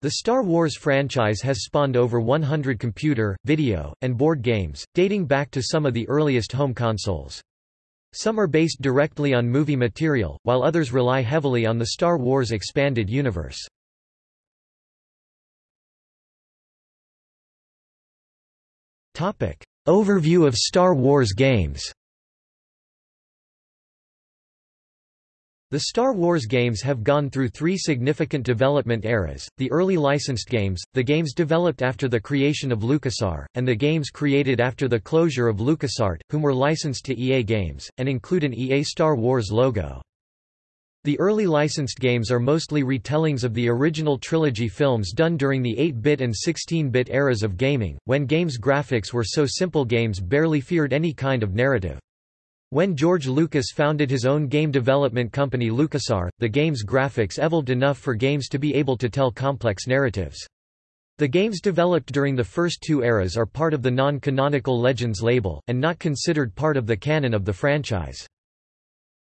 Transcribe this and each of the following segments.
The Star Wars franchise has spawned over 100 computer, video, and board games, dating back to some of the earliest home consoles. Some are based directly on movie material, while others rely heavily on the Star Wars expanded universe. Overview of Star Wars games The Star Wars games have gone through three significant development eras, the early licensed games, the games developed after the creation of LucasArts, and the games created after the closure of LucasArts, whom were licensed to EA Games, and include an EA Star Wars logo. The early licensed games are mostly retellings of the original trilogy films done during the 8-bit and 16-bit eras of gaming, when games graphics were so simple games barely feared any kind of narrative. When George Lucas founded his own game development company LucasArts, the game's graphics evolved enough for games to be able to tell complex narratives. The games developed during the first two eras are part of the non-canonical Legends label, and not considered part of the canon of the franchise.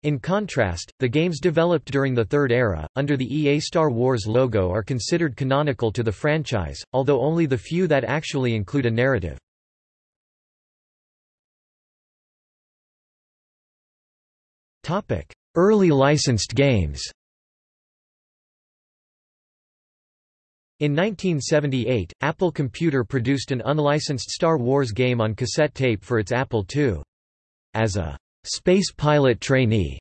In contrast, the games developed during the third era, under the EA Star Wars logo are considered canonical to the franchise, although only the few that actually include a narrative. Early licensed games In 1978, Apple Computer produced an unlicensed Star Wars game on cassette tape for its Apple II. As a space pilot trainee,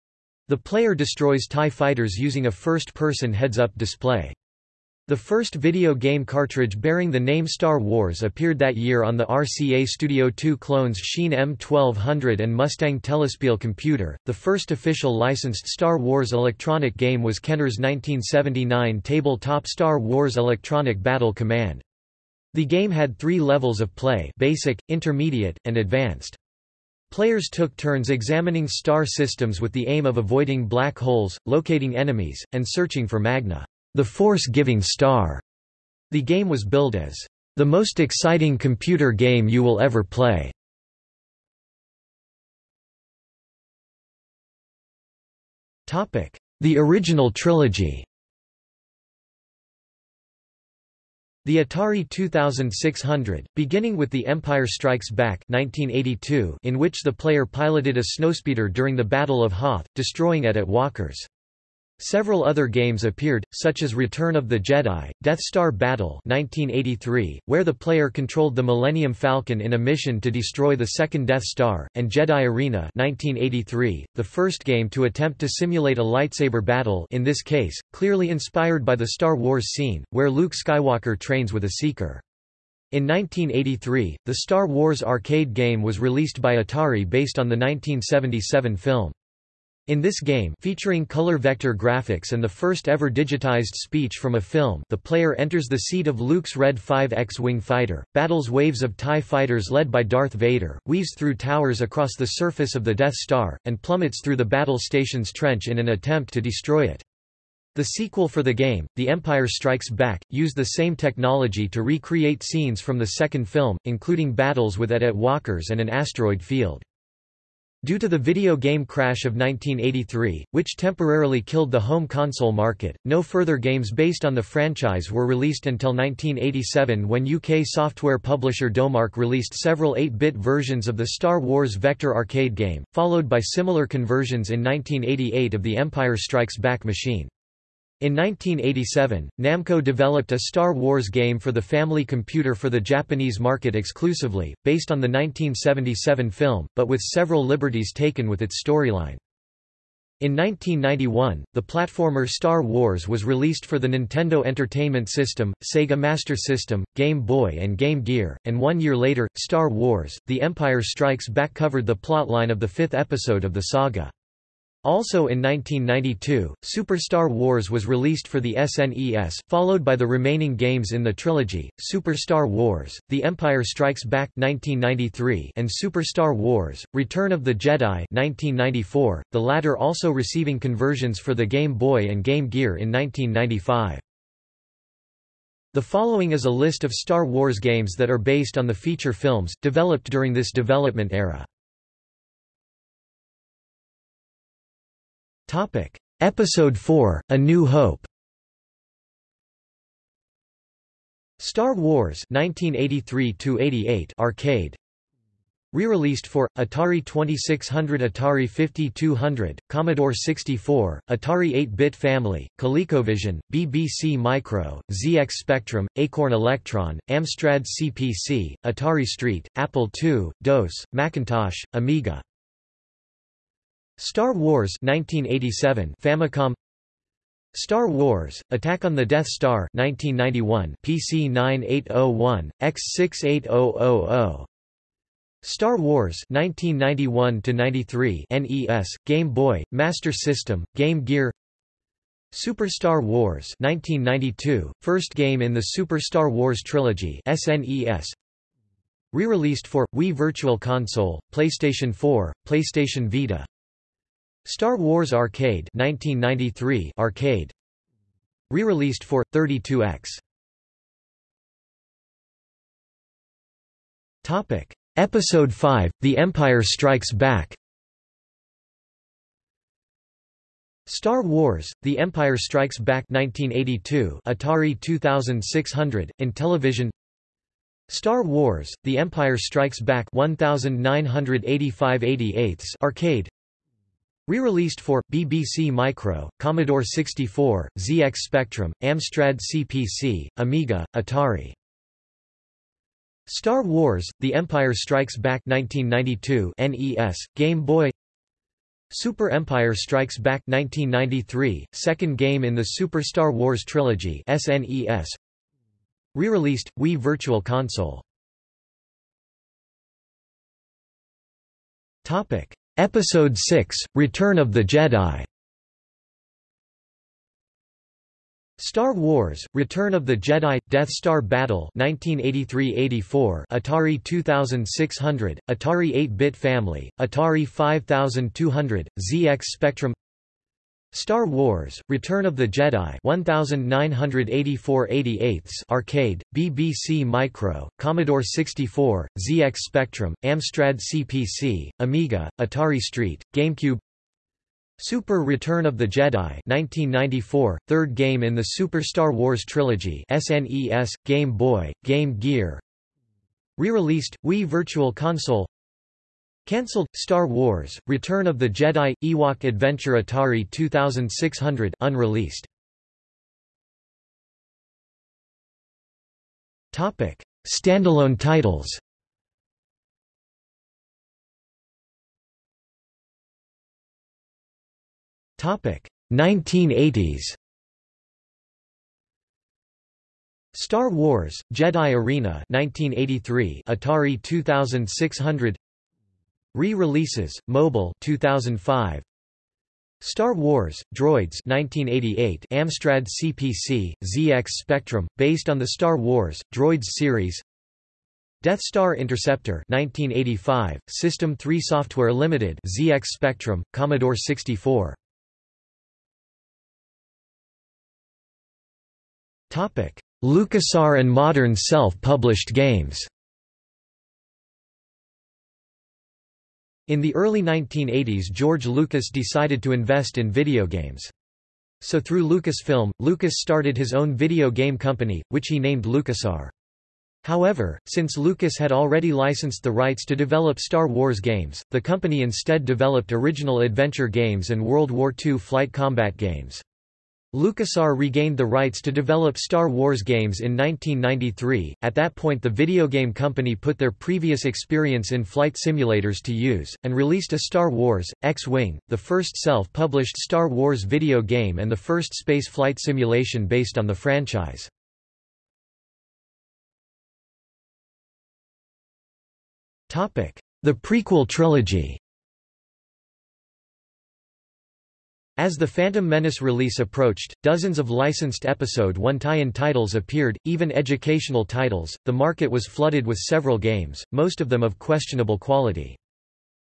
the player destroys TIE fighters using a first-person heads-up display. The first video game cartridge bearing the name Star Wars appeared that year on the RCA Studio 2 clones Sheen M1200 and Mustang Telespiel computer. The first official licensed Star Wars electronic game was Kenner's 1979 tabletop Star Wars Electronic Battle Command. The game had three levels of play basic, intermediate, and advanced. Players took turns examining star systems with the aim of avoiding black holes, locating enemies, and searching for magna the Force-Giving Star. The game was billed as the most exciting computer game you will ever play. Topic: The original trilogy. The Atari 2600, beginning with The Empire Strikes Back 1982, in which the player piloted a snowspeeder during the Battle of Hoth, destroying AT-AT Walkers. Several other games appeared, such as Return of the Jedi, Death Star Battle 1983, where the player controlled the Millennium Falcon in a mission to destroy the second Death Star, and Jedi Arena 1983, the first game to attempt to simulate a lightsaber battle in this case, clearly inspired by the Star Wars scene, where Luke Skywalker trains with a Seeker. In 1983, the Star Wars arcade game was released by Atari based on the 1977 film. In this game featuring color vector graphics and the first ever digitized speech from a film the player enters the seat of Luke's Red 5 X-Wing fighter, battles waves of TIE fighters led by Darth Vader, weaves through towers across the surface of the Death Star, and plummets through the battle station's trench in an attempt to destroy it. The sequel for the game, The Empire Strikes Back, used the same technology to recreate scenes from the second film, including battles with AT-AT walkers and an asteroid field. Due to the video game crash of 1983, which temporarily killed the home console market, no further games based on the franchise were released until 1987 when UK software publisher Domark released several 8-bit versions of the Star Wars Vector arcade game, followed by similar conversions in 1988 of the Empire Strikes Back machine. In 1987, Namco developed a Star Wars game for the family computer for the Japanese market exclusively, based on the 1977 film, but with several liberties taken with its storyline. In 1991, the platformer Star Wars was released for the Nintendo Entertainment System, Sega Master System, Game Boy and Game Gear, and one year later, Star Wars, The Empire Strikes Back covered the plotline of the fifth episode of the saga. Also in 1992, Super Star Wars was released for the SNES, followed by the remaining games in the trilogy, Super Star Wars, The Empire Strikes Back 1993 and Super Star Wars, Return of the Jedi 1994, the latter also receiving conversions for the Game Boy and Game Gear in 1995. The following is a list of Star Wars games that are based on the feature films, developed during this development era. Topic: Episode 4: A New Hope. Star Wars 1983 arcade Re-released for Atari 2600, Atari 5200, Commodore 64, Atari 8-bit family, ColecoVision, BBC Micro, ZX Spectrum, Acorn Electron, Amstrad CPC, Atari ST, Apple II, DOS, Macintosh, Amiga. Star Wars 1987 Famicom. Star Wars: Attack on the Death Star 1991 PC 9801 X68000 Star Wars 1991 93 NES Game Boy Master System Game Gear. Super Star Wars 1992 first game in the Super Star Wars trilogy SNES Re-released for Wii Virtual Console PlayStation 4 PlayStation Vita Star Wars Arcade 1993 arcade. Re-released for 32X Topic. Episode 5 The Empire Strikes Back. Star Wars: The Empire Strikes Back 1982 Atari 2600 Intellivision Star Wars: The Empire Strikes Back 1985 88 arcade Re-released for, BBC Micro, Commodore 64, ZX Spectrum, Amstrad CPC, Amiga, Atari. Star Wars, The Empire Strikes Back 1992 NES, Game Boy Super Empire Strikes Back 1993, second game in the Super Star Wars trilogy SNES. Re-released, Wii Virtual Console Topic. Episode 6, Return of the Jedi. Star Wars: Return of the Jedi Death Star Battle 1983-84 Atari 2600 Atari 8-bit family Atari 5200 ZX Spectrum Star Wars: Return of the Jedi 1984 88 arcade, BBC Micro, Commodore 64, ZX Spectrum, Amstrad CPC, Amiga, Atari ST, GameCube. Super Return of the Jedi 1994, third game in the Super Star Wars trilogy SNES, Game Boy, Game Gear. Re-released, Wii Virtual Console Cancelled Star Wars: Return of the Jedi Ewok Adventure Atari 2600 unreleased. Topic: Standalone titles. Topic: 1980s. Star Wars: Jedi Arena 1983 Atari 2600 Re-releases, Mobile 2005. Star Wars, Droids 1988 Amstrad CPC, ZX Spectrum, based on the Star Wars, Droids series. Death Star Interceptor 1985, System 3 Software Limited ZX Spectrum, Commodore 64 LucasArts and modern self-published games In the early 1980s George Lucas decided to invest in video games. So through Lucasfilm, Lucas started his own video game company, which he named LucasArts. However, since Lucas had already licensed the rights to develop Star Wars games, the company instead developed original adventure games and World War II flight combat games. LucasArts regained the rights to develop Star Wars games in 1993. At that point, the video game company put their previous experience in flight simulators to use, and released a Star Wars X-Wing, the first self published Star Wars video game and the first space flight simulation based on the franchise. The prequel trilogy As the Phantom Menace release approached, dozens of licensed Episode 1 tie-in titles appeared, even educational titles. The market was flooded with several games, most of them of questionable quality.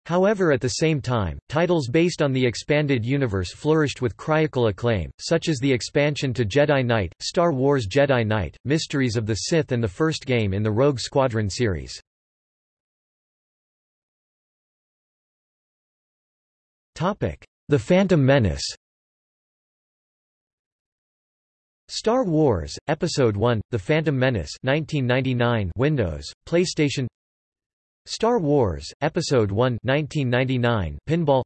However at the same time, titles based on the expanded universe flourished with critical acclaim, such as the expansion to Jedi Knight, Star Wars Jedi Knight, Mysteries of the Sith and the first game in the Rogue Squadron series. The Phantom Menace Star Wars, Episode 1, The Phantom Menace 1999 Windows, PlayStation Star Wars, Episode 1 1999 Pinball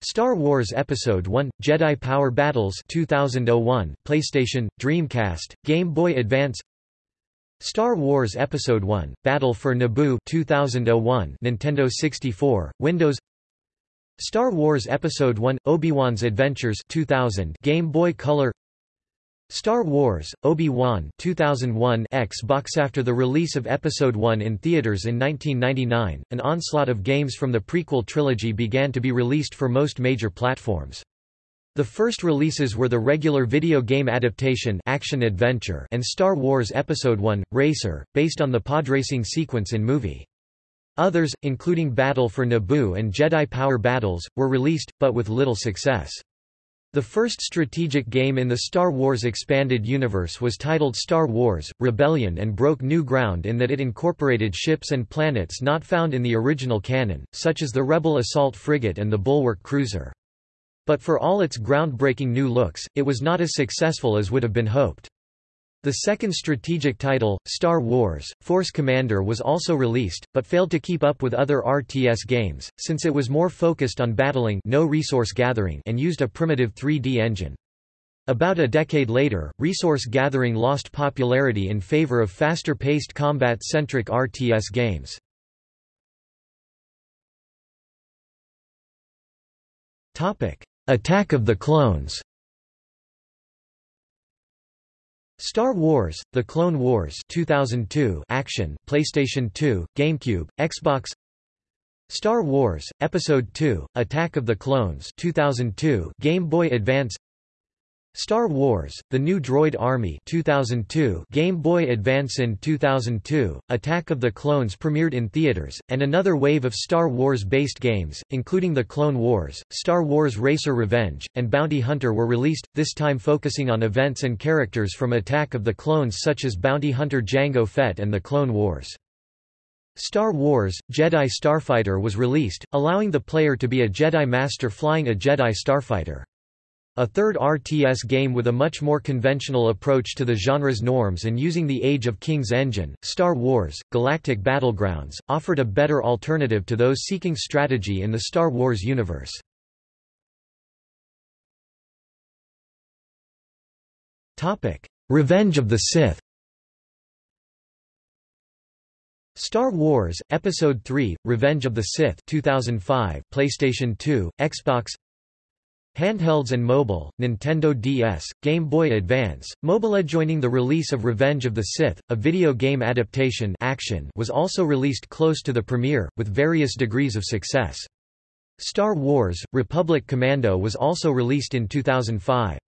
Star Wars Episode 1, Jedi Power Battles 2001 PlayStation, Dreamcast, Game Boy Advance Star Wars Episode 1, Battle for Naboo 2001 Nintendo 64, Windows Star Wars Episode 1, Obi-Wan's Adventures 2000 Game Boy Color Star Wars, Obi-Wan 2001 Xbox After the release of Episode 1 in theaters in 1999, an onslaught of games from the prequel trilogy began to be released for most major platforms. The first releases were the regular video game adaptation Action Adventure and Star Wars Episode 1, Racer, based on the podracing sequence in movie. Others, including Battle for Naboo and Jedi Power Battles, were released, but with little success. The first strategic game in the Star Wars Expanded Universe was titled Star Wars, Rebellion and broke new ground in that it incorporated ships and planets not found in the original canon, such as the Rebel Assault Frigate and the Bulwark Cruiser. But for all its groundbreaking new looks, it was not as successful as would have been hoped. The second strategic title, Star Wars, Force Commander was also released, but failed to keep up with other RTS games, since it was more focused on battling no resource gathering and used a primitive 3D engine. About a decade later, resource gathering lost popularity in favor of faster-paced combat-centric RTS games. Attack of the Clones Star Wars: The Clone Wars 2002 action PlayStation 2 GameCube Xbox. Star Wars Episode 2 Attack of the Clones 2002 Game Boy Advance Star Wars: The New Droid Army 2002 Game Boy Advance in 2002 Attack of the Clones premiered in theaters and another wave of Star Wars based games including The Clone Wars, Star Wars Racer Revenge and Bounty Hunter were released this time focusing on events and characters from Attack of the Clones such as Bounty Hunter Jango Fett and The Clone Wars. Star Wars Jedi Starfighter was released allowing the player to be a Jedi Master flying a Jedi Starfighter. A third RTS game with a much more conventional approach to the genre's norms and using the Age of Kings engine, Star Wars, Galactic Battlegrounds, offered a better alternative to those seeking strategy in the Star Wars universe. Revenge of the Sith Star Wars, Episode 3, Revenge of the Sith 2005, PlayStation 2, Xbox Handhelds and mobile, Nintendo DS, Game Boy Advance, mobile joining the release of Revenge of the Sith, a video game adaptation action was also released close to the premiere, with various degrees of success. Star Wars, Republic Commando was also released in 2005.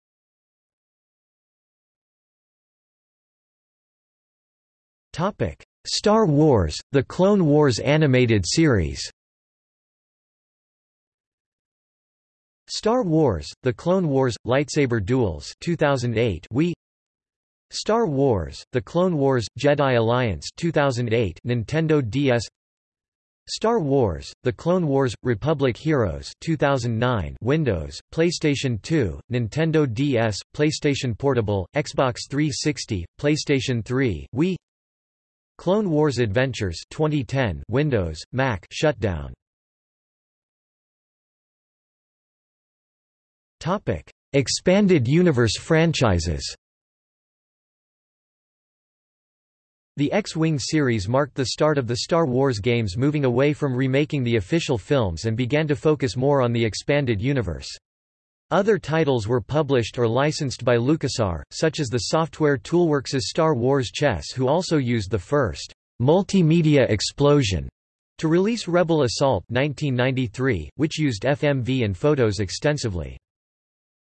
Star Wars, The Clone Wars animated series Star Wars: The Clone Wars – Lightsaber Duels 2008 Wii. Star Wars: The Clone Wars – Jedi Alliance 2008 Nintendo DS Star Wars: The Clone Wars – Republic Heroes 2009 Windows, PlayStation 2, Nintendo DS, PlayStation Portable, Xbox 360, PlayStation 3, Wii. Clone Wars Adventures 2010 Windows, Mac shutdown Topic: Expanded Universe franchises. The X-Wing series marked the start of the Star Wars games moving away from remaking the official films and began to focus more on the expanded universe. Other titles were published or licensed by LucasArts, such as the software Toolworks' Star Wars Chess who also used the first multimedia explosion to release Rebel Assault 1993, which used FMV and photos extensively.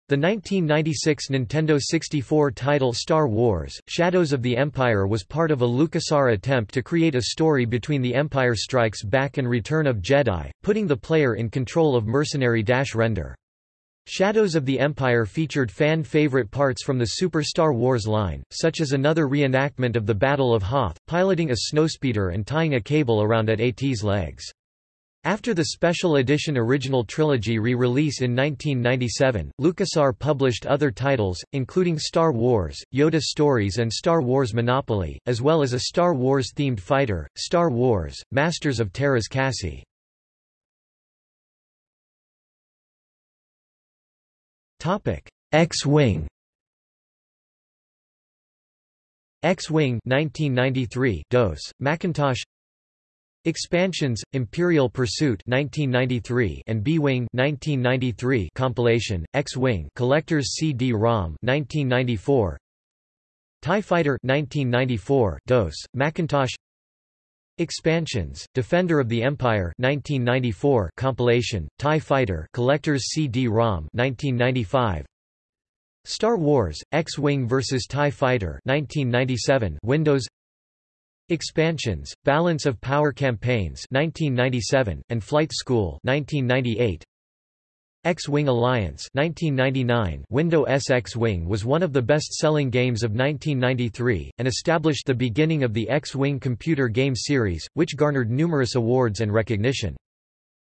The 1996 Nintendo 64 title Star Wars, Shadows of the Empire was part of a LucasArts attempt to create a story between The Empire Strikes Back and Return of Jedi, putting the player in control of mercenary Dash Rendar. Shadows of the Empire featured fan-favorite parts from the Super Star Wars line, such as another reenactment of the Battle of Hoth, piloting a snowspeeder and tying a cable around AT-AT's legs. After the Special Edition Original Trilogy re-release in 1997, LucasArts published other titles, including Star Wars, Yoda Stories and Star Wars Monopoly, as well as a Star Wars-themed fighter, Star Wars, Masters of Teräs Käsi. X-Wing X-Wing 1993 DOS, Macintosh Expansions: Imperial Pursuit 1993 and B-Wing 1993 compilation, X-Wing Collector's CD-ROM 1994. TIE Fighter 1994 DOS, Macintosh. Expansions: Defender of the Empire 1994 compilation, TIE Fighter Collector's CD-ROM 1995. Star Wars: X-Wing vs TIE Fighter 1997 Windows Expansions, Balance of Power Campaigns 1997, and Flight School 1998. X-Wing Alliance 1999 Windows X-Wing was one of the best-selling games of 1993, and established the beginning of the X-Wing computer game series, which garnered numerous awards and recognition.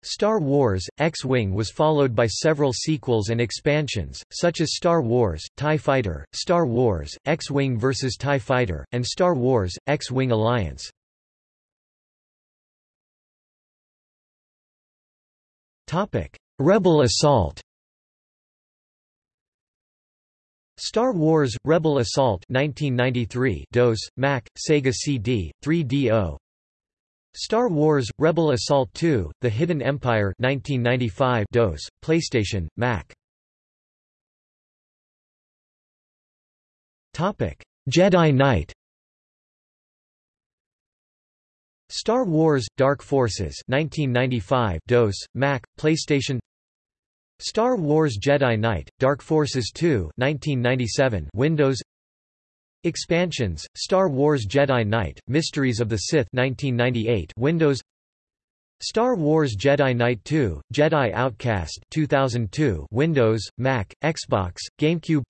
Star Wars, X-Wing was followed by several sequels and expansions, such as Star Wars, TIE Fighter, Star Wars, X-Wing vs. TIE Fighter, and Star Wars, X-Wing Alliance. Rebel Assault Star Wars, Rebel Assault 1993 DOS, Mac, Sega CD, 3DO, Star Wars: Rebel Assault 2: The Hidden Empire 1995 DOS, PlayStation, Mac. Jedi Knight. Star Wars: Dark Forces 1995 DOS, Mac, PlayStation. Star Wars Jedi Knight: Dark Forces 2 1997 Windows Expansions, Star Wars Jedi Knight, Mysteries of the Sith 1998 Windows Star Wars Jedi Knight 2, Jedi Outcast 2002 Windows, Mac, Xbox, GameCube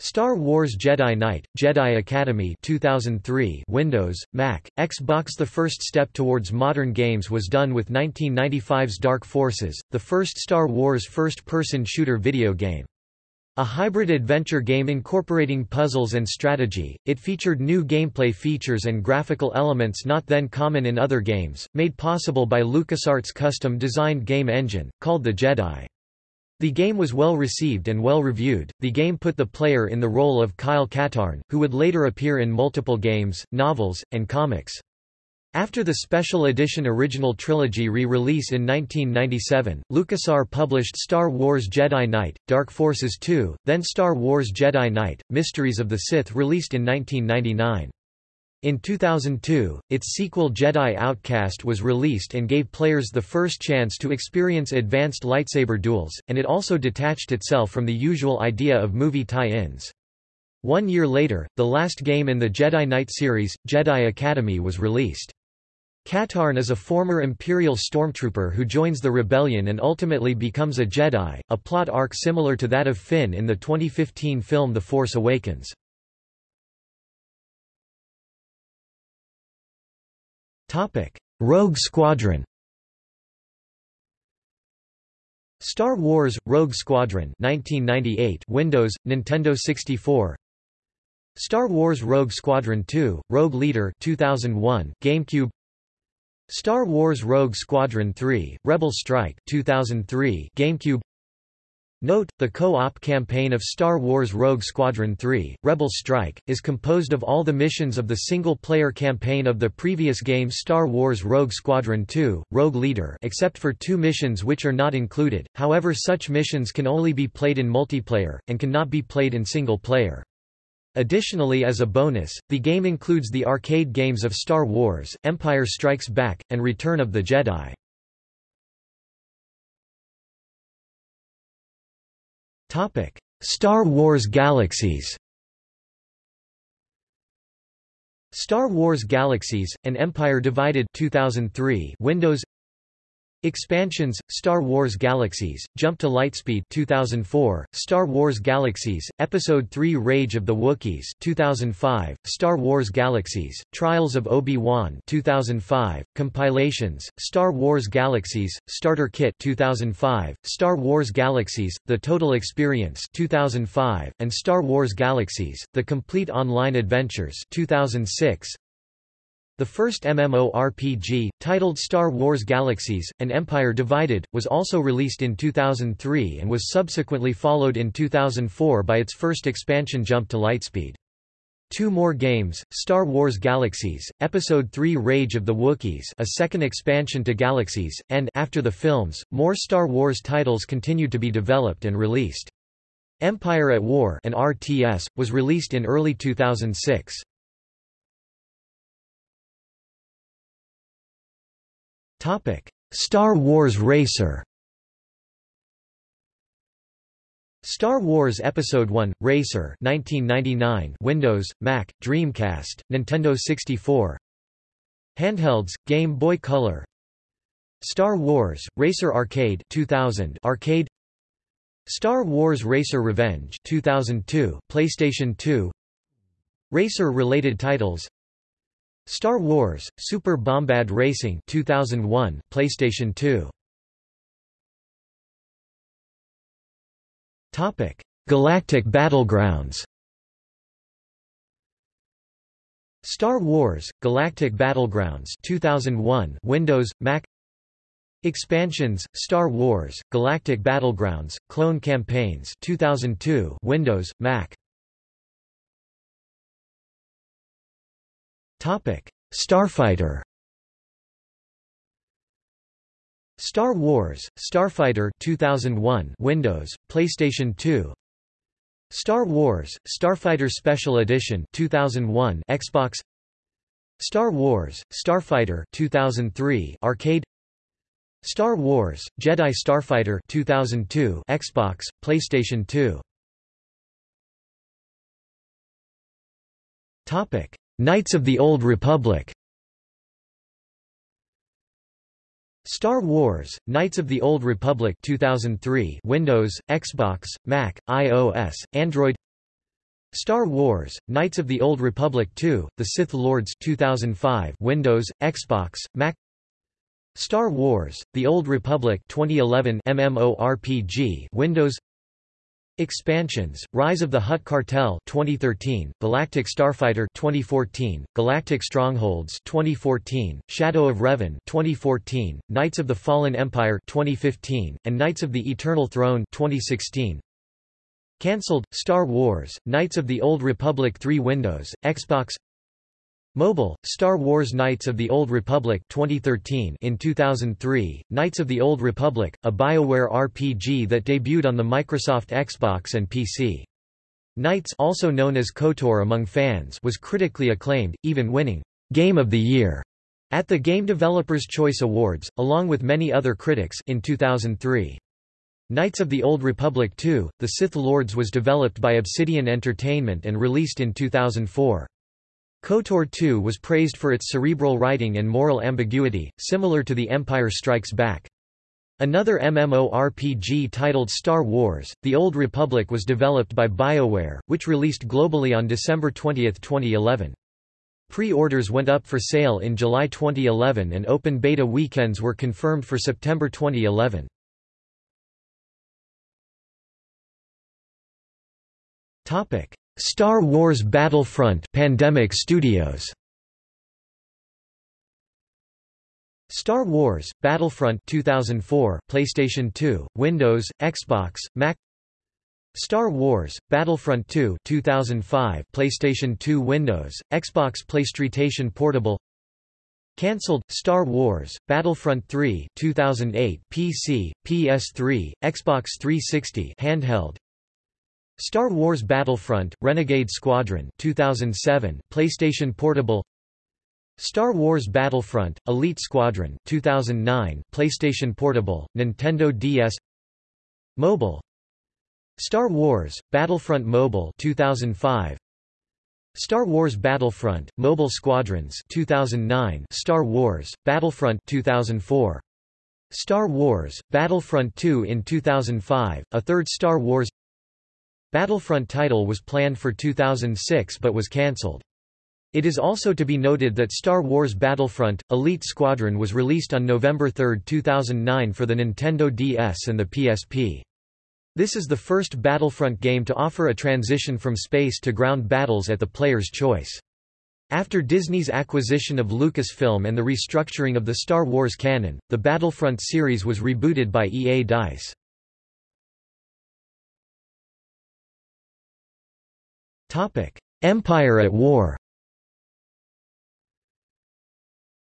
Star Wars Jedi Knight, Jedi Academy 2003 Windows, Mac, Xbox The first step towards modern games was done with 1995's Dark Forces, the first Star Wars first-person shooter video game. A hybrid adventure game incorporating puzzles and strategy, it featured new gameplay features and graphical elements not then common in other games, made possible by LucasArts' custom-designed game engine, called the Jedi. The game was well received and well reviewed. The game put the player in the role of Kyle Katarn, who would later appear in multiple games, novels, and comics. After the Special Edition Original Trilogy re-release in 1997, LucasArts published Star Wars Jedi Knight, Dark Forces 2, then Star Wars Jedi Knight, Mysteries of the Sith released in 1999. In 2002, its sequel Jedi Outcast was released and gave players the first chance to experience advanced lightsaber duels, and it also detached itself from the usual idea of movie tie-ins. One year later, the last game in the Jedi Knight series, Jedi Academy was released. Katarn is a former Imperial stormtrooper who joins the rebellion and ultimately becomes a Jedi, a plot arc similar to that of Finn in the 2015 film The Force Awakens. Rogue Squadron Star Wars – Rogue Squadron 1998 Windows, Nintendo 64 Star Wars Rogue Squadron 2, Rogue Leader 2001, GameCube Star Wars Rogue Squadron 3, Rebel Strike 2003 GameCube Note, the co-op campaign of Star Wars Rogue Squadron 3, Rebel Strike, is composed of all the missions of the single-player campaign of the previous game Star Wars Rogue Squadron 2, Rogue Leader except for two missions which are not included, however such missions can only be played in multiplayer, and cannot be played in single-player. Additionally as a bonus, the game includes the arcade games of Star Wars, Empire Strikes Back, and Return of the Jedi. Star Wars Galaxies Star Wars Galaxies, An Empire Divided 2003 Windows Expansions: Star Wars Galaxies, Jump to Lightspeed 2004, Star Wars Galaxies, Episode 3 Rage of the Wookiees 2005, Star Wars Galaxies, Trials of Obi-Wan 2005, Compilations, Star Wars Galaxies, Starter Kit 2005, Star Wars Galaxies, The Total Experience 2005, and Star Wars Galaxies, The Complete Online Adventures 2006, the first MMORPG, titled Star Wars Galaxies, An Empire Divided, was also released in 2003 and was subsequently followed in 2004 by its first expansion Jump to Lightspeed. Two more games, Star Wars Galaxies, Episode 3 Rage of the Wookiees a second expansion to Galaxies, and after the films, more Star Wars titles continued to be developed and released. Empire at War an RTS, was released in early 2006. Topic: Star Wars Racer. Star Wars Episode 1 Racer 1999 Windows, Mac, Dreamcast, Nintendo 64 Handhelds Game Boy Color. Star Wars Racer Arcade 2000 Arcade. Star Wars Racer Revenge 2002 PlayStation 2 Racer related titles Star Wars: Super Bombad Racing 2001, PlayStation 2. Topic: Galactic Battlegrounds. Star Wars: Galactic Battlegrounds 2001, Windows, Mac. Expansions: Star Wars: Galactic Battlegrounds, Clone Campaigns 2002, Windows, Mac. Topic: Starfighter. Star Wars: Starfighter 2001 Windows, PlayStation 2. Star Wars: Starfighter Special Edition 2001 Xbox. Star Wars: Starfighter 2003 Arcade. Star Wars: Jedi Starfighter 2002 Xbox, PlayStation 2. Topic: Knights of the Old Republic. Star Wars: Knights of the Old Republic 2003 Windows, Xbox, Mac, iOS, Android. Star Wars: Knights of the Old Republic 2: The Sith Lords 2005 Windows, Xbox, Mac. Star Wars: The Old Republic 2011 MMORPG Windows Expansions: Rise of the Hutt Cartel 2013, Galactic Starfighter 2014, Galactic Strongholds 2014, Shadow of Revan 2014, Knights of the Fallen Empire 2015, and Knights of the Eternal Throne 2016. Cancelled: Star Wars: Knights of the Old Republic 3 Windows, Xbox Mobile, Star Wars Knights of the Old Republic 2013 in 2003, Knights of the Old Republic, a BioWare RPG that debuted on the Microsoft Xbox and PC. Knights also known as KOTOR among fans was critically acclaimed, even winning Game of the Year at the Game Developers Choice Awards, along with many other critics in 2003. Knights of the Old Republic 2, The Sith Lords was developed by Obsidian Entertainment and released in 2004. KOTOR 2 was praised for its cerebral writing and moral ambiguity, similar to The Empire Strikes Back. Another MMORPG titled Star Wars, The Old Republic was developed by BioWare, which released globally on December 20, 2011. Pre-orders went up for sale in July 2011 and open beta weekends were confirmed for September 2011. Star Wars Battlefront Pandemic Studios. Star Wars Battlefront 2004 PlayStation 2 Windows Xbox Mac. Star Wars Battlefront 2 2005 PlayStation 2 Windows Xbox PlayStation Portable. Cancelled Star Wars Battlefront 3 2008 PC PS3 Xbox 360 handheld Star Wars Battlefront, Renegade Squadron 2007, PlayStation Portable. Star Wars Battlefront, Elite Squadron 2009, PlayStation Portable, Nintendo DS Mobile. Star Wars, Battlefront Mobile 2005 Star Wars Battlefront, Mobile Squadrons 2009 Star Wars, Battlefront 2004 Star Wars, Battlefront 2 in 2005, a third Star Wars Battlefront title was planned for 2006 but was cancelled. It is also to be noted that Star Wars Battlefront, Elite Squadron was released on November 3, 2009 for the Nintendo DS and the PSP. This is the first Battlefront game to offer a transition from space to ground battles at the player's choice. After Disney's acquisition of Lucasfilm and the restructuring of the Star Wars canon, the Battlefront series was rebooted by EA DICE. Empire at War.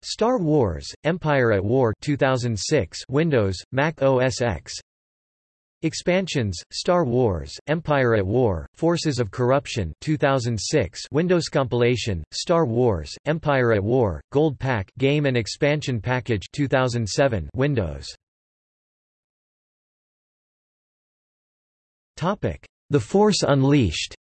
Star Wars: Empire at War 2006 Windows, Mac OS X. Expansions: Star Wars: Empire at War, Forces of Corruption 2006 Windows compilation: Star Wars: Empire at War, Gold Pack Game and Expansion Package 2007 Windows. Topic: The Force Unleashed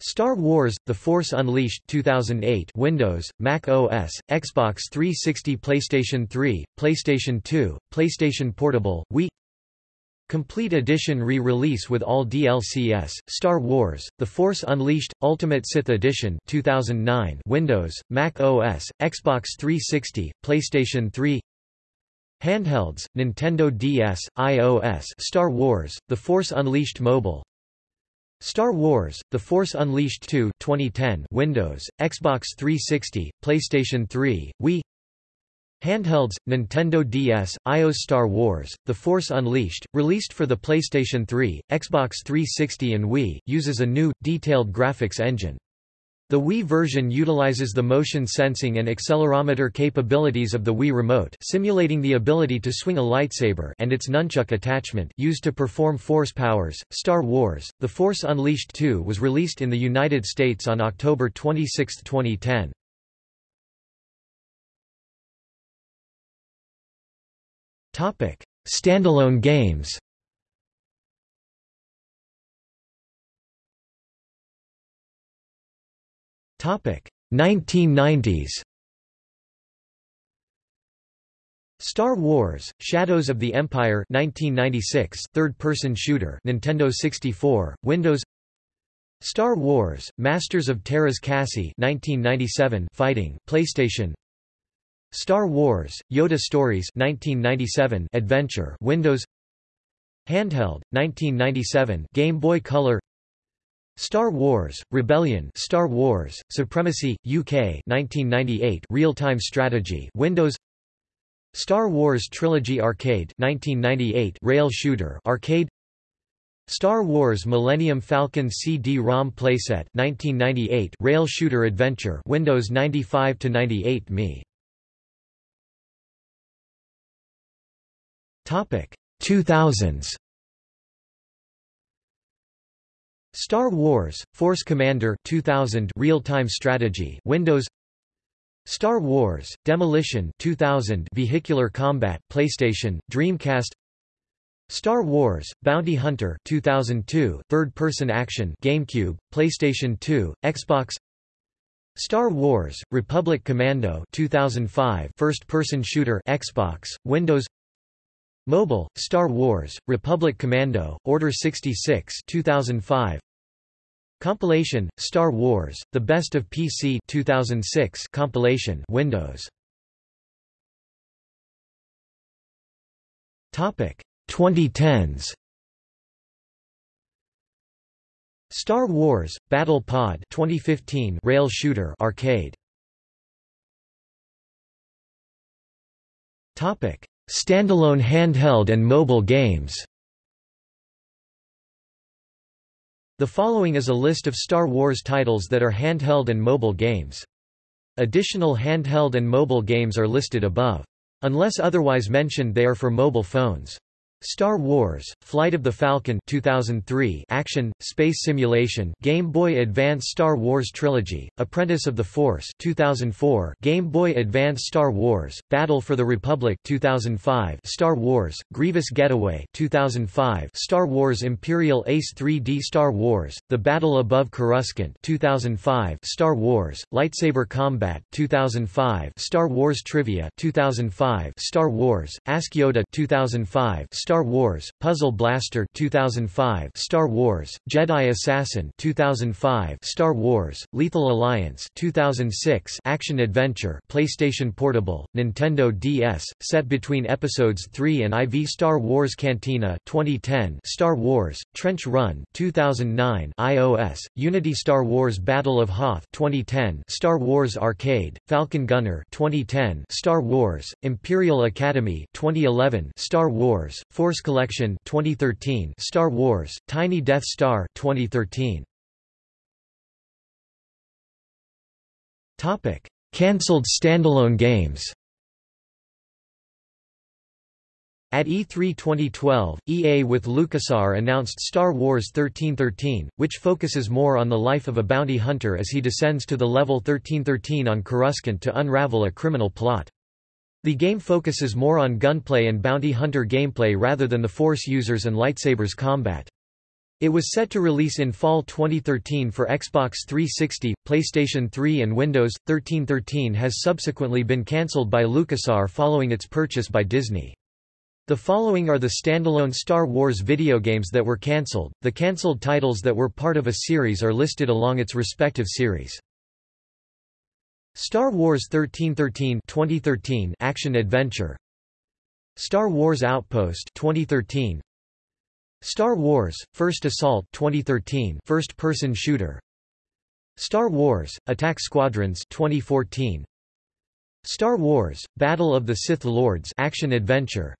Star Wars: The Force Unleashed 2008 Windows, Mac OS, Xbox 360 PlayStation 3, PlayStation 2, PlayStation Portable, Wii. Complete Edition re-release with all DLCs, Star Wars, The Force Unleashed, Ultimate Sith Edition 2009 Windows, Mac OS, Xbox 360, PlayStation 3 Handhelds, Nintendo DS, iOS Star Wars, The Force Unleashed Mobile Star Wars: The Force Unleashed 2 2010 Windows, Xbox 360, PlayStation 3, Wii Handhelds, Nintendo DS, iOS Star Wars, The Force Unleashed, released for the PlayStation 3, Xbox 360 and Wii, uses a new, detailed graphics engine. The Wii version utilizes the motion sensing and accelerometer capabilities of the Wii Remote simulating the ability to swing a lightsaber and its nunchuck attachment used to perform force powers. Star Wars, The Force Unleashed 2 was released in the United States on October 26, 2010. Standalone games 1990s. Star Wars: Shadows of the Empire 1996 third-person shooter Nintendo 64 Windows. Star Wars: Masters of Teräs Käsi 1997 fighting PlayStation. Star Wars: Yoda Stories 1997 adventure Windows. Handheld 1997 Game Boy Color Star Wars, Rebellion Star Wars, Supremacy, UK 1998 Real-time strategy Windows. Star Wars Trilogy Arcade 1998 Rail shooter arcade. Star Wars Millennium Falcon CD-ROM playset 1998 Rail shooter adventure Windows 95 to 98 Me Topic 2000s Star Wars: Force Commander 2000 real-time strategy Windows Star Wars: Demolition 2000 vehicular combat PlayStation, Dreamcast Star Wars: Bounty Hunter 2002 third-person action GameCube, PlayStation 2, Xbox Star Wars: Republic Commando 2005 first-person shooter Xbox, Windows Mobile, Star Wars, Republic Commando, Order 66 2005 Compilation, Star Wars, The Best of PC 2006 compilation Windows. Topic 2010s Star Wars Battle Pod 2015 rail shooter arcade. Topic Standalone handheld and mobile games The following is a list of Star Wars titles that are handheld and mobile games. Additional handheld and mobile games are listed above. Unless otherwise mentioned they are for mobile phones. Star Wars: Flight of the Falcon 2003 action space simulation Game Boy Advance Star Wars Trilogy Apprentice of the Force 2004 Game Boy Advance Star Wars Battle for the Republic 2005 Star Wars Grievous Getaway 2005 Star Wars Imperial Ace 3D Star Wars The Battle Above Coruscant 2005 Star Wars Lightsaber Combat 2005 Star Wars Trivia 2005 Star Wars Ask Yoda 2005 Star Star Wars: Puzzle Blaster 2005, Star Wars: Jedi Assassin 2005, Star Wars: Lethal Alliance 2006, Action Adventure, PlayStation Portable, Nintendo DS, set between Episodes 3 and IV Star Wars Cantina 2010, Star Wars: Trench Run 2009, iOS: Unity Star Wars Battle of Hoth 2010, Star Wars Arcade, Falcon Gunner 2010, Star Wars: Imperial Academy 2011, Star Wars: Force Collection 2013 Star Wars Tiny Death Star 2013 Topic. Cancelled standalone games. At E3 2012, EA with LucasArts announced Star Wars 1313, which focuses more on the life of a bounty hunter as he descends to the level 1313 on Coruscant to unravel a criminal plot. The game focuses more on gunplay and bounty hunter gameplay rather than the Force users and lightsabers combat. It was set to release in fall 2013 for Xbox 360, PlayStation 3 and Windows. 1313 has subsequently been cancelled by LucasArts following its purchase by Disney. The following are the standalone Star Wars video games that were cancelled. The cancelled titles that were part of a series are listed along its respective series. Star Wars 1313 2013 action adventure. Star Wars Outpost 2013 Star Wars First Assault 2013 first person shooter. Star Wars Attack Squadrons 2014 Star Wars Battle of the Sith Lords action adventure.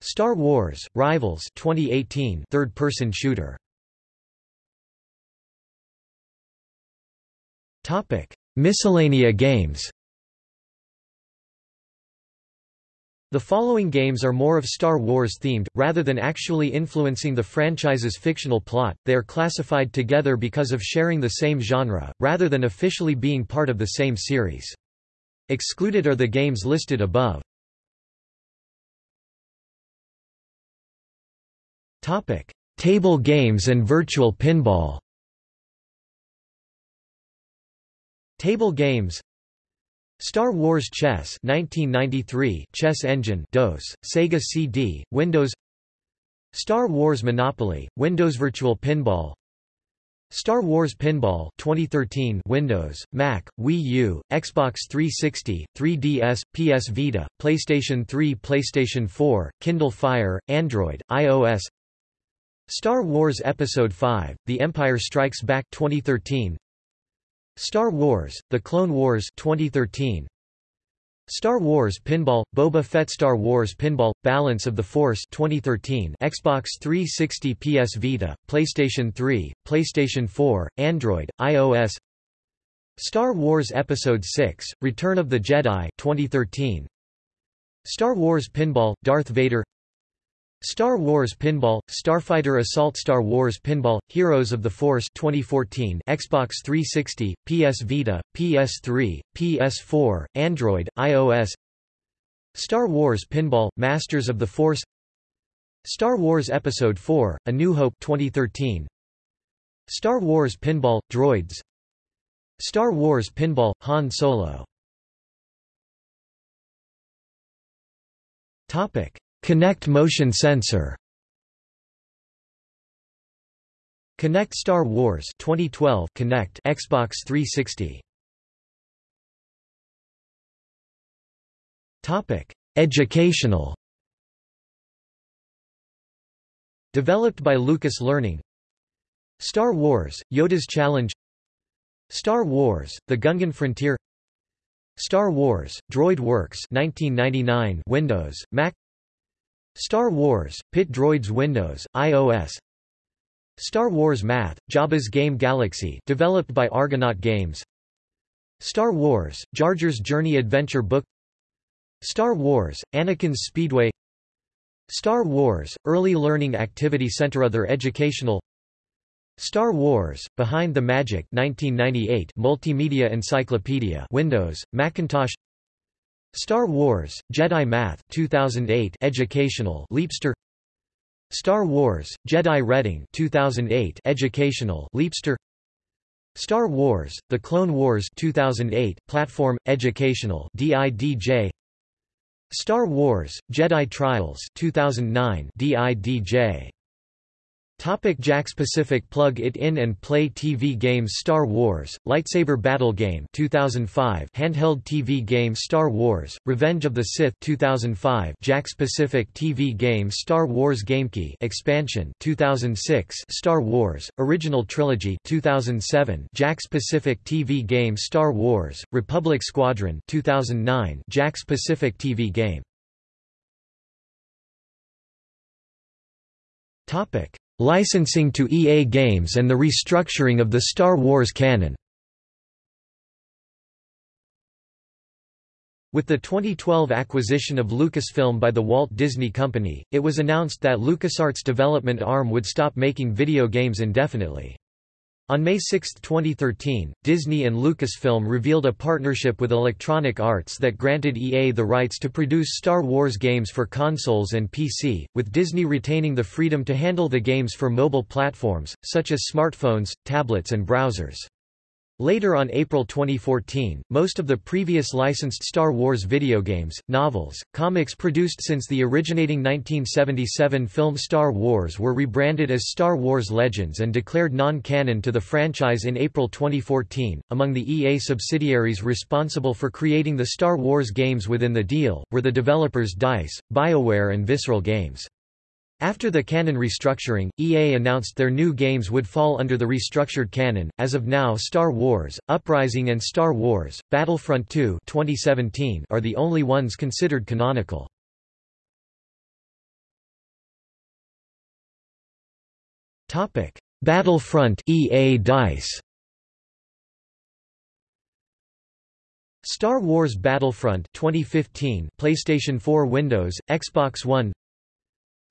Star Wars Rivals 2018 third person shooter. Topic Miscellanea games The following games are more of Star Wars themed, rather than actually influencing the franchise's fictional plot, they are classified together because of sharing the same genre, rather than officially being part of the same series. Excluded are the games listed above. Table games and virtual pinball Table games. Star Wars Chess 1993 Chess Engine DOS, Sega CD, Windows. Star Wars Monopoly, Windows Virtual Pinball. Star Wars Pinball 2013 Windows, Mac, Wii U, Xbox 360, 3DS, PS Vita, PlayStation 3 PlayStation 4, Kindle Fire, Android, iOS. Star Wars Episode 5, The Empire Strikes Back 2013 Star Wars: The Clone Wars 2013 Star Wars Pinball Boba Fett Star Wars Pinball Balance of the Force 2013 Xbox 360 PS Vita PlayStation 3 PlayStation 4 Android iOS. Star Wars Episode 6 Return of the Jedi 2013 Star Wars Pinball Darth Vader Star Wars Pinball, Starfighter Assault Star Wars Pinball, Heroes of the Force 2014 Xbox 360, PS Vita, PS3, PS4, Android, iOS Star Wars Pinball, Masters of the Force. Star Wars Episode 4, A New Hope 2013 Star Wars Pinball, Droids. Star Wars Pinball, Han Solo. Topic Kinect motion sensor. Kinect Star Wars 2012 Kinect Xbox 360 Topic Educational. Developed by Lucas Learning. Star Wars Yoda's Challenge. Star Wars The Gungan Frontier. Star Wars Droid Works 1999 Windows Mac Star Wars, Pit Droids Windows, iOS Star Wars Math, Jabba's Game Galaxy developed by Argonaut Games. Star Wars, Jar Jar's Journey Adventure Book. Star Wars, Anakin's Speedway. Star Wars, Early Learning Activity Center Other Educational. Star Wars, Behind the Magic 1998 Multimedia Encyclopedia Windows, Macintosh Star Wars, Jedi Math 2008 Educational Leapster. Star Wars, Jedi Reading 2008 Educational Leapster. Star Wars, The Clone Wars 2008 Platform, Educational DIDJ Star Wars, Jedi Trials 2009 DIDJ Topic Jakks Pacific Plug it in and play TV games Star Wars, Lightsaber Battle Game 2005 Handheld TV game Star Wars, Revenge of the Sith 2005 Jakks Pacific TV game Star Wars GameKey Expansion 2006 Star Wars, Original Trilogy 2007 Jakks Pacific TV game Star Wars, Republic Squadron 2009 Jakks Pacific TV game. Topic Licensing to EA Games and the restructuring of the Star Wars canon With the 2012 acquisition of Lucasfilm by the Walt Disney Company, it was announced that LucasArts' development arm would stop making video games indefinitely. On May 6, 2013, Disney and Lucasfilm revealed a partnership with Electronic Arts that granted EA the rights to produce Star Wars games for consoles and PC, with Disney retaining the freedom to handle the games for mobile platforms, such as smartphones, tablets and browsers. Later on April 2014, most of the previous licensed Star Wars video games, novels, comics produced since the originating 1977 film Star Wars were rebranded as Star Wars Legends and declared non-canon to the franchise in April 2014. Among the EA subsidiaries responsible for creating the Star Wars games within the deal, were the developers DICE, BioWare and Visceral Games. After the canon restructuring, EA announced their new games would fall under the restructured canon. As of now, Star Wars: Uprising and Star Wars: Battlefront 2 2017 are the only ones considered canonical. Topic: Battlefront EA Dice. Star Wars Battlefront 2015 PlayStation 4 Windows, Xbox One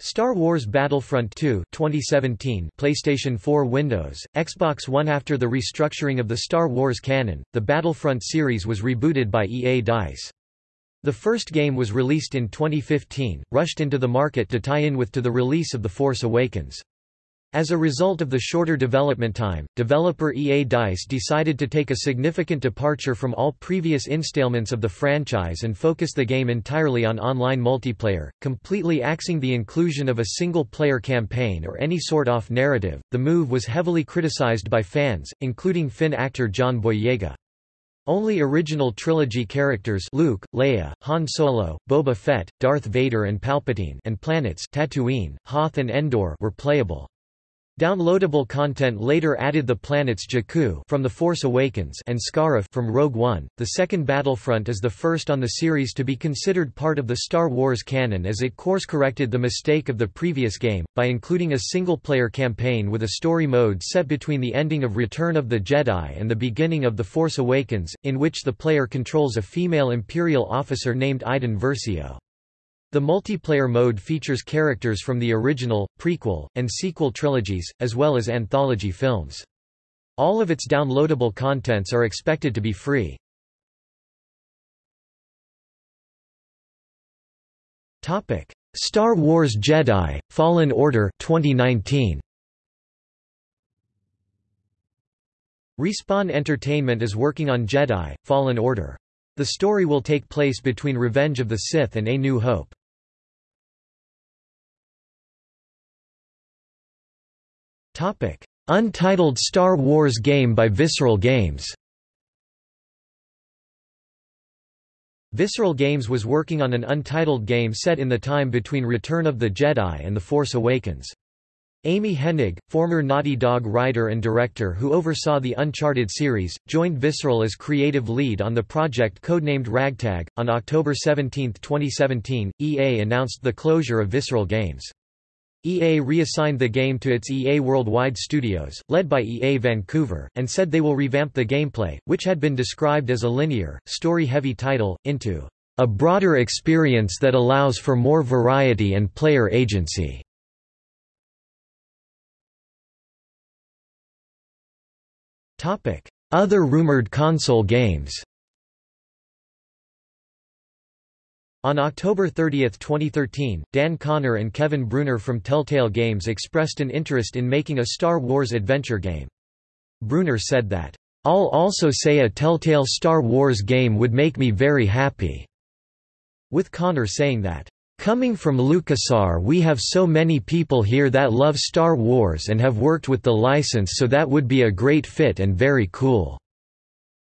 Star Wars Battlefront 2 2017 PlayStation 4 Windows, Xbox One After the restructuring of the Star Wars canon, the Battlefront series was rebooted by EA DICE. The first game was released in 2015, rushed into the market to tie in with to the release of The Force Awakens. As a result of the shorter development time, developer EA DICE decided to take a significant departure from all previous installments of the franchise and focus the game entirely on online multiplayer, completely axing the inclusion of a single-player campaign or any sort-of narrative. The move was heavily criticized by fans, including Finn actor John Boyega. Only original trilogy characters Luke, Leia, Han Solo, Boba Fett, Darth Vader and Palpatine and planets Tatooine, Hoth and Endor were playable. Downloadable content later added the planets Jakku from The Force Awakens and Scarif from Rogue One. The second Battlefront is the first on the series to be considered part of the Star Wars canon as it course-corrected the mistake of the previous game, by including a single-player campaign with a story mode set between the ending of Return of the Jedi and the beginning of The Force Awakens, in which the player controls a female Imperial officer named Iden Versio. The multiplayer mode features characters from the original, prequel, and sequel trilogies, as well as anthology films. All of its downloadable contents are expected to be free. Topic: Star Wars Jedi, Fallen Order 2019. Respawn Entertainment is working on Jedi, Fallen Order. The story will take place between Revenge of the Sith and A New Hope. Topic: Untitled Star Wars game by Visceral Games. Visceral Games was working on an untitled game set in the time between Return of the Jedi and The Force Awakens. Amy Hennig, former Naughty Dog writer and director who oversaw the Uncharted series, joined Visceral as creative lead on the project codenamed Ragtag. On October 17, 2017, EA announced the closure of Visceral Games. EA reassigned the game to its EA Worldwide Studios, led by EA Vancouver, and said they will revamp the gameplay, which had been described as a linear, story-heavy title, into a broader experience that allows for more variety and player agency. Other rumored console games On October 30, 2013, Dan Conner and Kevin Bruner from Telltale Games expressed an interest in making a Star Wars adventure game. Bruner said that, I'll also say a Telltale Star Wars game would make me very happy, with Conner saying that, Coming from LucasArts we have so many people here that love Star Wars and have worked with the license so that would be a great fit and very cool.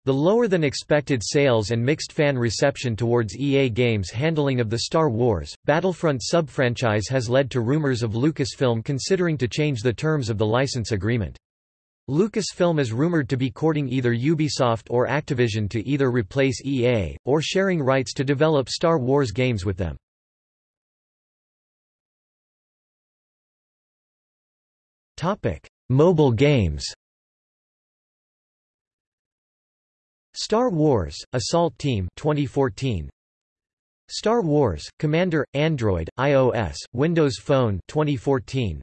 The lower-than-expected sales and mixed fan reception towards EA Games' handling of the Star Wars, Battlefront sub-franchise has led to rumors of Lucasfilm considering to change the terms of the license agreement. Lucasfilm is rumored to be courting either Ubisoft or Activision to either replace EA, or sharing rights to develop Star Wars games with them. Mobile games Star Wars: Assault Team 2014 Star Wars: Commander Android, iOS, Windows Phone 2014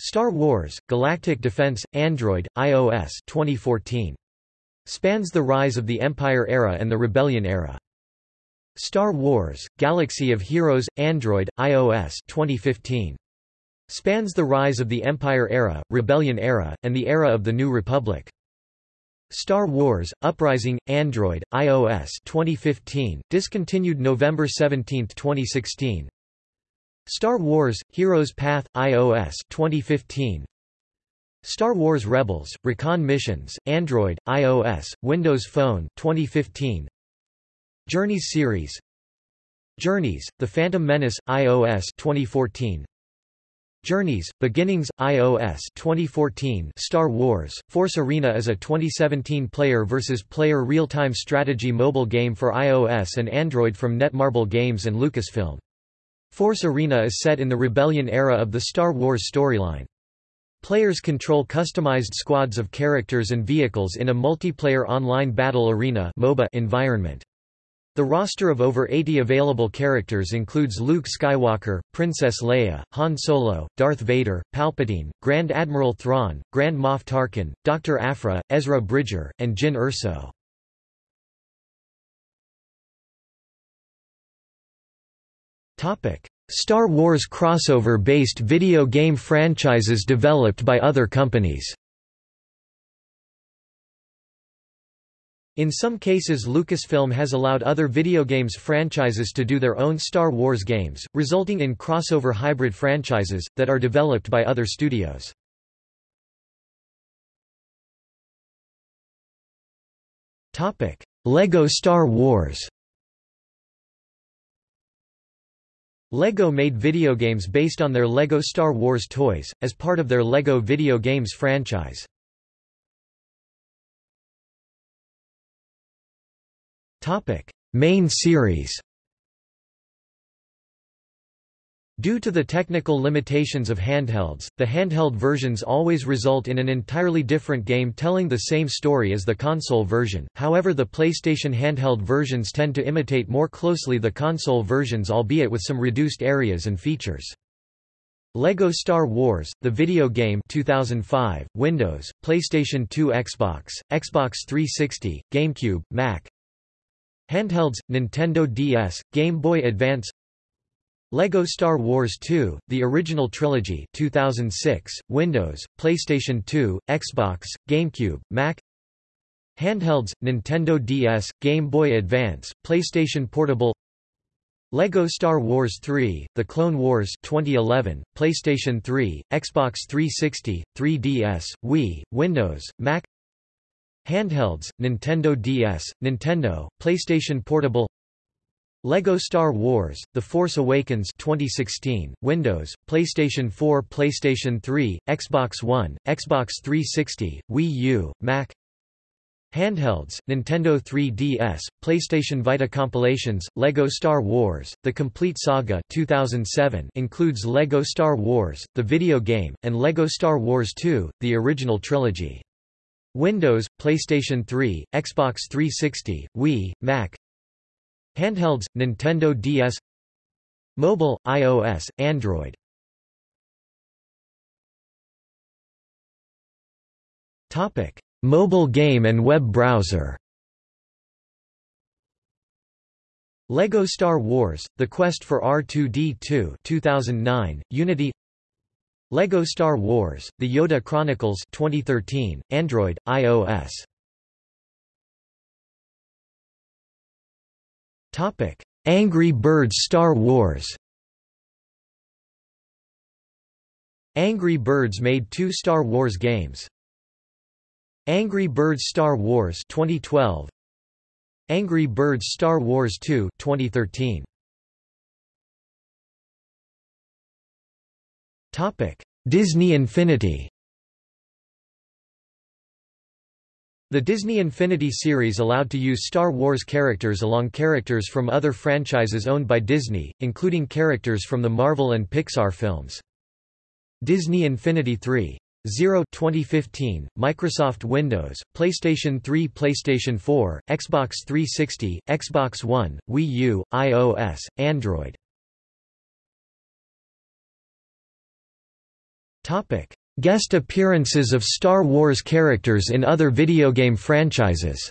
Star Wars: Galactic Defense Android, iOS 2014 Spans the rise of the Empire era and the Rebellion era. Star Wars: Galaxy of Heroes Android, iOS 2015 Spans the rise of the Empire era, Rebellion era, and the era of the New Republic. Star Wars: Uprising, Android, iOS 2015, discontinued November 17, 2016. Star Wars: Heroes Path, iOS 2015. Star Wars Rebels: Recon Missions, Android, iOS, Windows Phone 2015. Journeys series Journeys: The Phantom Menace, iOS 2014. Journeys, Beginnings, iOS 2014 Star Wars, Force Arena is a 2017 player versus player real-time strategy mobile game for iOS and Android from Netmarble Games and Lucasfilm. Force Arena is set in the Rebellion era of the Star Wars storyline. Players control customized squads of characters and vehicles in a multiplayer online battle arena environment. The roster of over 80 available characters includes Luke Skywalker, Princess Leia, Han Solo, Darth Vader, Palpatine, Grand Admiral Thrawn, Grand Moff Tarkin, Dr. Aphra, Ezra Bridger, and Jyn Erso. Star Wars crossover-based video game franchises developed by other companies In some cases Lucasfilm has allowed other video games franchises to do their own Star Wars games, resulting in crossover hybrid franchises, that are developed by other studios. LEGO Star Wars LEGO made video games based on their LEGO Star Wars toys, as part of their LEGO video games franchise. Topic: Main series. Due to the technical limitations of handhelds, the handheld versions always result in an entirely different game telling the same story as the console version, however the PlayStation handheld versions tend to imitate more closely the console versions albeit with some reduced areas and features. LEGO Star Wars, the video game 2005, Windows, PlayStation 2 Xbox, Xbox 360, GameCube, Mac, Handhelds, Nintendo DS, Game Boy Advance LEGO Star Wars 2, The Original Trilogy 2006, Windows, PlayStation 2, Xbox, GameCube, Mac Handhelds, Nintendo DS, Game Boy Advance, PlayStation Portable LEGO Star Wars 3, The Clone Wars 2011, PlayStation 3, Xbox 360, 3DS, Wii, Windows, Mac Handhelds, Nintendo DS, Nintendo, PlayStation Portable LEGO Star Wars, The Force Awakens 2016, Windows, PlayStation 4 PlayStation 3, Xbox One, Xbox 360, Wii U, Mac Handhelds, Nintendo 3DS, PlayStation Vita compilations, LEGO Star Wars, The Complete Saga 2007 includes LEGO Star Wars, the video game, and LEGO Star Wars 2, the original trilogy. Windows, PlayStation 3, Xbox 360, Wii, Mac Handhelds, Nintendo DS Mobile, iOS, Android Topic. Mobile game and web browser LEGO Star Wars: The Quest for R2-D2 2009, Unity LEGO Star Wars: The Yoda Chronicles 2013, Android, iOS. Topic: Angry Birds Star Wars. Angry Birds made two Star Wars games. Angry Birds Star Wars 2012 Angry Birds Star Wars 2 2013 Topic. Disney Infinity. The Disney Infinity series allowed to use Star Wars characters along characters from other franchises owned by Disney, including characters from the Marvel and Pixar films. Disney Infinity 3 0 2015, Microsoft Windows, PlayStation 3 PlayStation 4, Xbox 360, Xbox One, Wii U, iOS, Android Guest appearances of Star Wars characters in other video game franchises.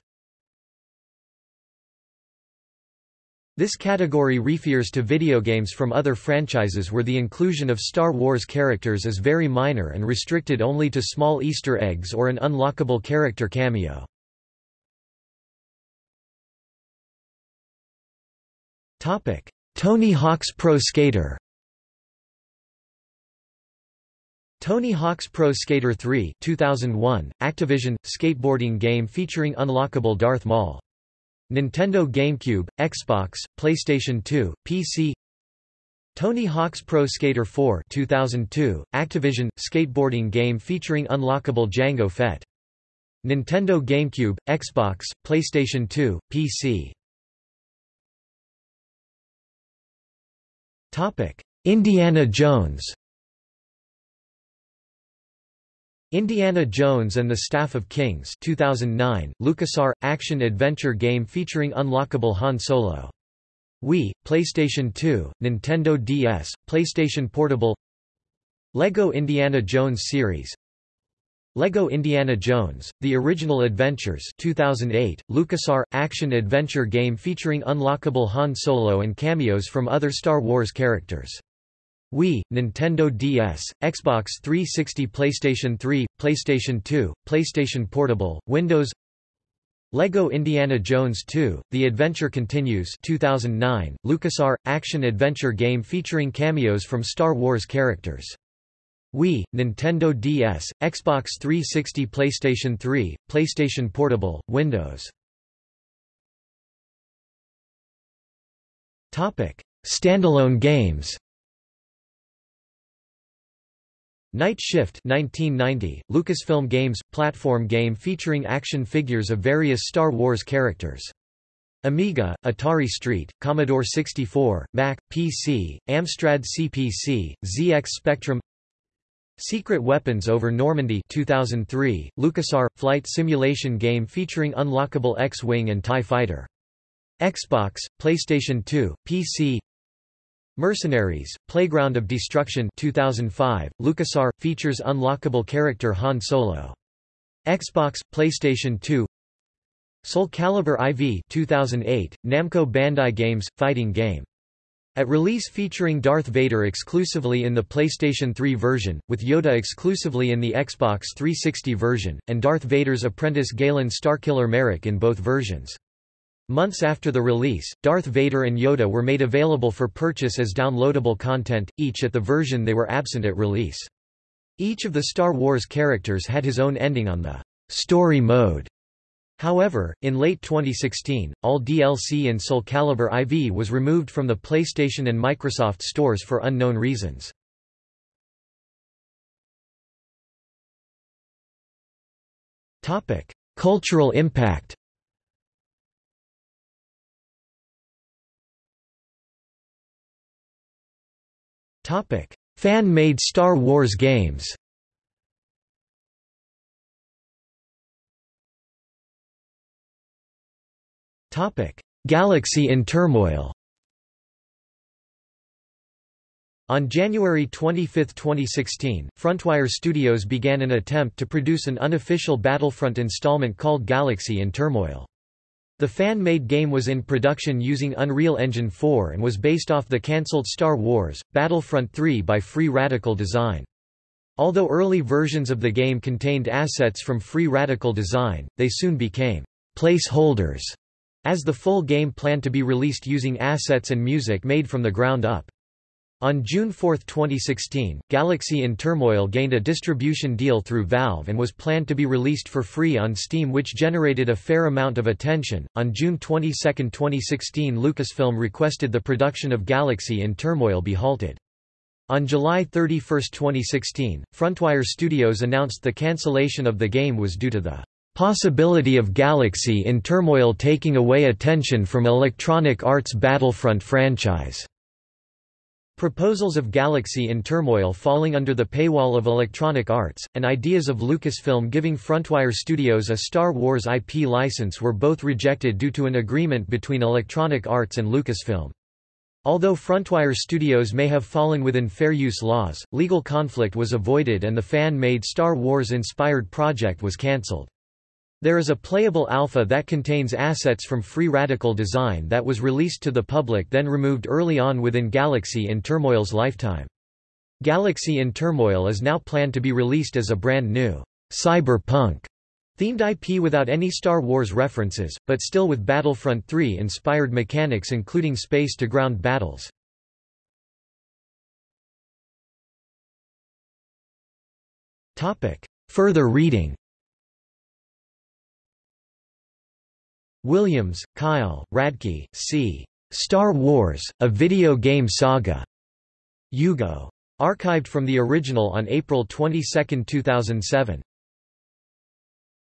This category refers to video games from other franchises where the inclusion of Star Wars characters is very minor and restricted only to small Easter eggs or an unlockable character cameo. Tony Hawk's Pro Skater Tony Hawk's Pro Skater 3 2001, Activision, skateboarding game featuring unlockable Darth Maul. Nintendo GameCube, Xbox, PlayStation 2, PC Tony Hawk's Pro Skater 4 2002, Activision, skateboarding game featuring unlockable Jango Fett. Nintendo GameCube, Xbox, PlayStation 2, PC Indiana Jones Indiana Jones and the Staff of Kings 2009, LucasArts, action-adventure game featuring unlockable Han Solo. Wii, PlayStation 2, Nintendo DS, PlayStation Portable LEGO Indiana Jones series LEGO Indiana Jones, The Original Adventures 2008, LucasArts, action-adventure game featuring unlockable Han Solo and cameos from other Star Wars characters. Wii, Nintendo DS, Xbox 360 PlayStation 3, PlayStation 2, PlayStation Portable, Windows LEGO Indiana Jones 2, The Adventure Continues 2009, LucasArts, action-adventure game featuring cameos from Star Wars characters. Wii, Nintendo DS, Xbox 360 PlayStation 3, PlayStation Portable, Windows Standalone games Night Shift 1990, Lucasfilm Games – platform game featuring action figures of various Star Wars characters. Amiga, Atari ST, Commodore 64, Mac, PC, Amstrad CPC, ZX Spectrum Secret Weapons over Normandy 2003, LucasArts – flight simulation game featuring unlockable X-Wing and TIE Fighter. Xbox, PlayStation 2, PC Mercenaries, Playground of Destruction 2005, LucasArts, features unlockable character Han Solo. Xbox, PlayStation 2 Soul Calibur IV 2008, Namco Bandai Games, fighting game. At release featuring Darth Vader exclusively in the PlayStation 3 version, with Yoda exclusively in the Xbox 360 version, and Darth Vader's apprentice Galen Starkiller Merrick in both versions. Months after the release, Darth Vader and Yoda were made available for purchase as downloadable content, each at the version they were absent at release. Each of the Star Wars characters had his own ending on the story mode. However, in late 2016, all DLC in Soul Calibur IV was removed from the PlayStation and Microsoft stores for unknown reasons. Cultural impact Fan-made Star Wars games. Galaxy in Turmoil. On January 25, 2016, Frontwire Studios began an attempt to produce an unofficial Battlefront installment called Galaxy in Turmoil. The fan-made game was in production using Unreal Engine 4 and was based off the cancelled Star Wars, Battlefront 3 by Free Radical Design. Although early versions of the game contained assets from Free Radical Design, they soon became placeholders, as the full game planned to be released using assets and music made from the ground up. On June 4, 2016, Galaxy in Turmoil gained a distribution deal through Valve and was planned to be released for free on Steam, which generated a fair amount of attention. On June 22, 2016, Lucasfilm requested the production of Galaxy in Turmoil be halted. On July 31, 2016, Frontwire Studios announced the cancellation of the game was due to the possibility of Galaxy in Turmoil taking away attention from Electronic Arts' Battlefront franchise. Proposals of Galaxy in Turmoil falling under the paywall of Electronic Arts, and ideas of Lucasfilm giving Frontwire Studios a Star Wars IP license were both rejected due to an agreement between Electronic Arts and Lucasfilm. Although Frontwire Studios may have fallen within fair use laws, legal conflict was avoided and the fan-made Star Wars-inspired project was cancelled. There is a playable alpha that contains assets from Free Radical Design that was released to the public then removed early on within Galaxy in Turmoil's lifetime. Galaxy in Turmoil is now planned to be released as a brand new cyberpunk themed IP without any Star Wars references, but still with Battlefront 3 inspired mechanics including space-to-ground battles. Further reading Williams, Kyle, Radke, C. Star Wars, A Video Game Saga. Yugo. Archived from the original on April 22, 2007.